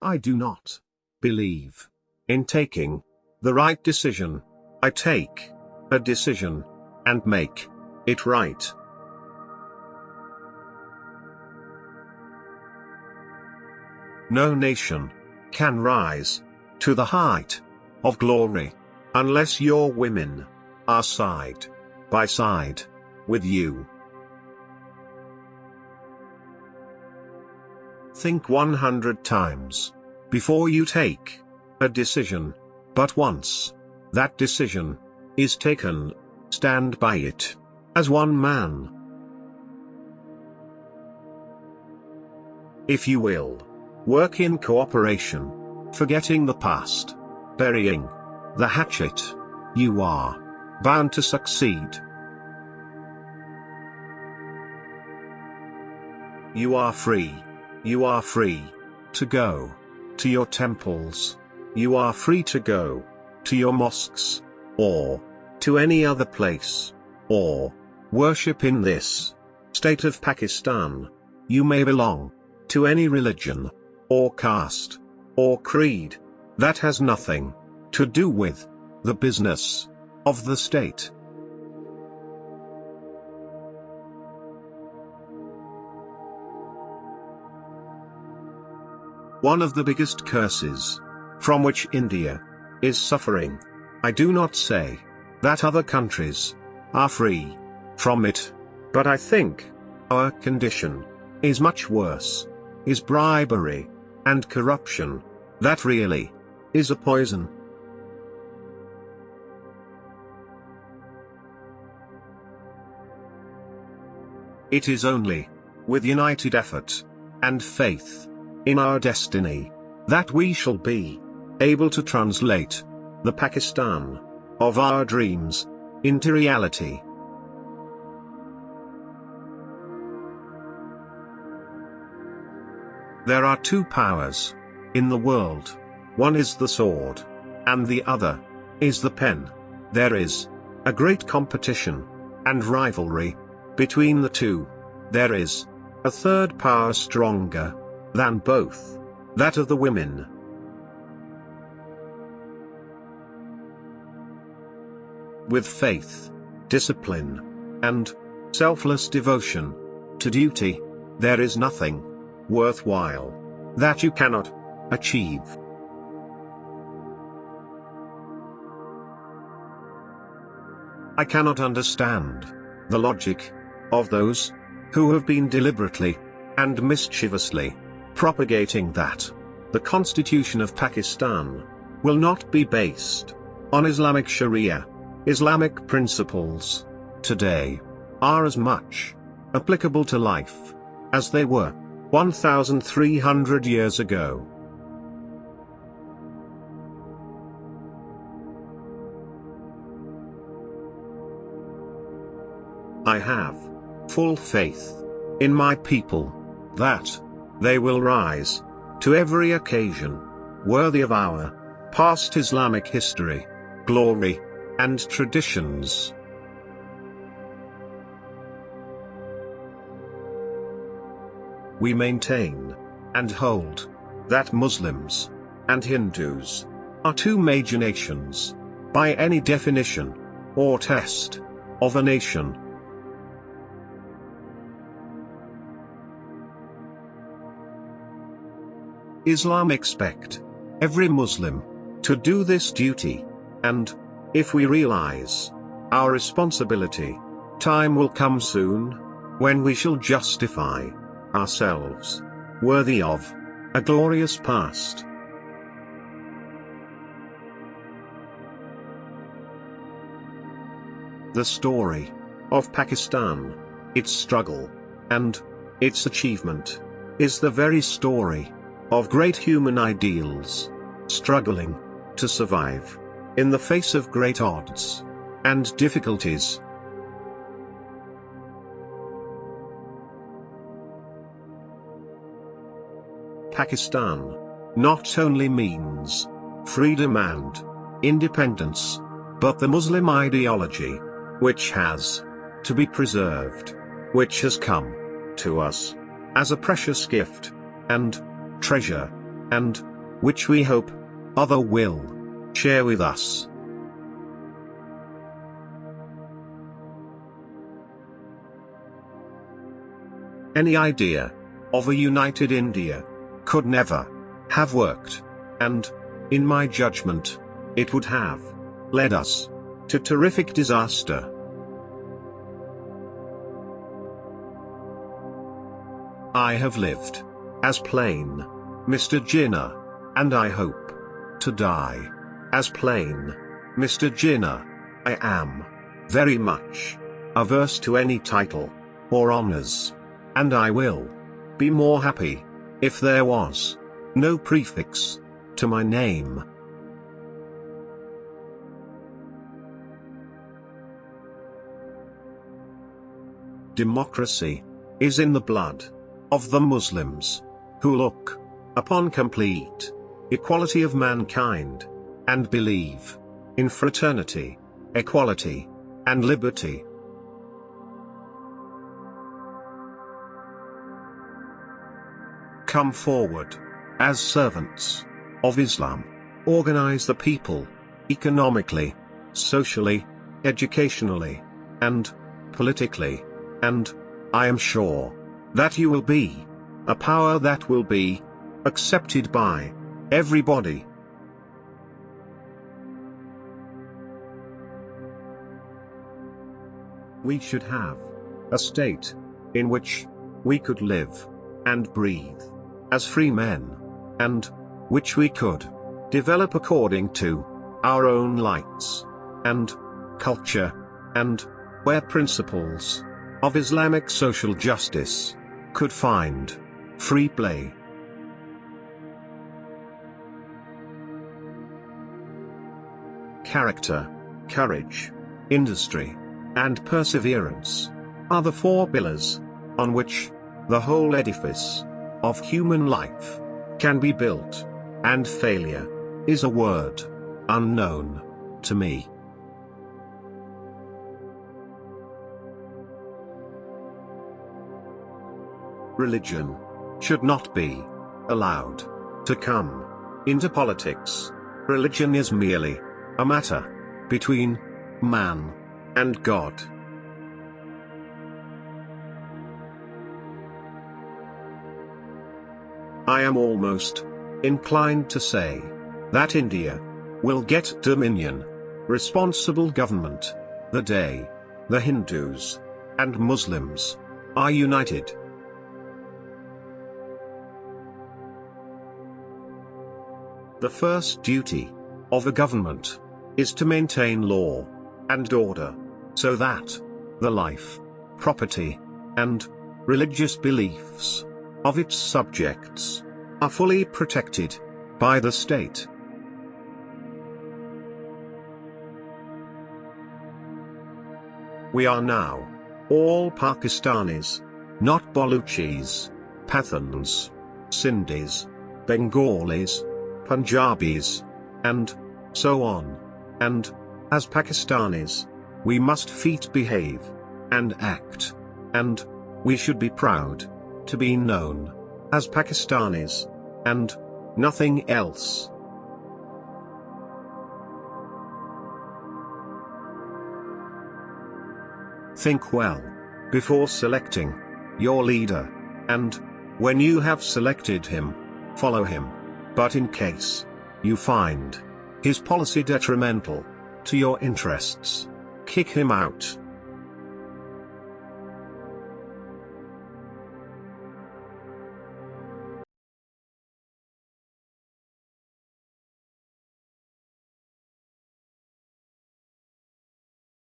I do not believe in taking the right decision. I take a decision and make it right. No nation can rise to the height of glory unless your women are side by side with you. Think 100 times before you take a decision, but once that decision is taken, stand by it as one man. If you will work in cooperation, forgetting the past, burying the hatchet, you are bound to succeed. You are free. You are free to go to your temples. You are free to go to your mosques, or to any other place, or worship in this state of Pakistan. You may belong to any religion, or caste, or creed. That has nothing to do with the business of the state. One of the biggest curses from which India is suffering. I do not say that other countries are free from it, but I think our condition is much worse. Is bribery and corruption that really is a poison. It is only with united effort and faith in our destiny that we shall be able to translate the Pakistan of our dreams into reality. There are two powers in the world. One is the sword, and the other is the pen. There is a great competition and rivalry between the two. There is a third power stronger than both that of the women. With faith, discipline, and selfless devotion to duty, there is nothing worthwhile that you cannot achieve. I cannot understand the logic of those who have been deliberately and mischievously propagating that the constitution of Pakistan will not be based on Islamic Sharia. Islamic principles today are as much applicable to life as they were 1,300 years ago. I have full faith in my people that they will rise to every occasion worthy of our past Islamic history, glory, and traditions. we maintain and hold that Muslims and Hindus are two major nations by any definition or test of a nation. Islam expect every Muslim to do this duty, and if we realize our responsibility, time will come soon when we shall justify ourselves, worthy of a glorious past. The story of Pakistan, its struggle, and its achievement, is the very story of great human ideals, struggling to survive in the face of great odds and difficulties. Pakistan not only means freedom and independence, but the Muslim ideology, which has to be preserved, which has come to us as a precious gift and treasure and which we hope other will share with us. Any idea of a united India could never have worked, and, in my judgment, it would have led us to terrific disaster. I have lived as plain Mr. Jinnah, and I hope to die as plain Mr. Jinnah. I am very much averse to any title or honors, and I will be more happy if there was no prefix to my name. Democracy is in the blood of the Muslims who look upon complete equality of mankind and believe in fraternity, equality, and liberty. Come forward as servants of Islam. Organize the people economically, socially, educationally, and politically, and I am sure that you will be a power that will be accepted by everybody. We should have a state in which we could live and breathe as free men, and which we could develop according to our own lights and culture, and where principles of Islamic social justice could find free play. Character, courage, industry, and perseverance are the four pillars on which the whole edifice of human life can be built, and failure is a word unknown to me. Religion should not be allowed to come into politics. Religion is merely a matter between man and God. I am almost inclined to say that India will get dominion, responsible government, the day the Hindus and Muslims are united. The first duty of a government is to maintain law and order so that the life, property, and religious beliefs of its subjects are fully protected by the state. We are now all Pakistanis, not Baluchis, Pathans, Sindhis, Bengalis, Punjabis, and so on. And, as Pakistanis, we must feet behave, and act, and we should be proud to be known as Pakistanis, and nothing else. Think well before selecting your leader, and when you have selected him, follow him. But in case you find his policy detrimental to your interests, kick him out.